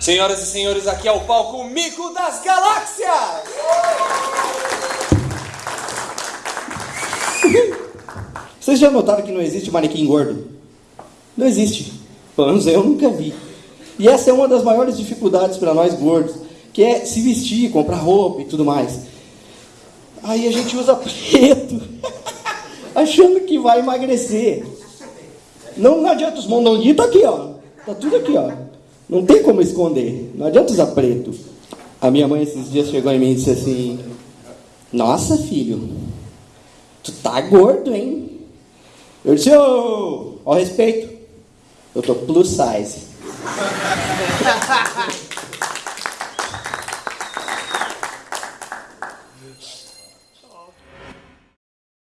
Senhoras e senhores, aqui é o palco Mico das Galáxias! Vocês já notaram que não existe manequim gordo? Não existe. Pelo menos eu nunca vi. E essa é uma das maiores dificuldades para nós gordos, que é se vestir, comprar roupa e tudo mais. Aí a gente usa preto, achando que vai emagrecer. Não, adianta, os mondonguinhos tá aqui, ó. Tá tudo aqui, ó. Não tem como esconder. Não adianta usar preto. A minha mãe esses dias chegou em mim e disse assim: Nossa, filho, tu tá gordo, hein? Eu disse: Ô, oh, ao respeito, eu tô plus size.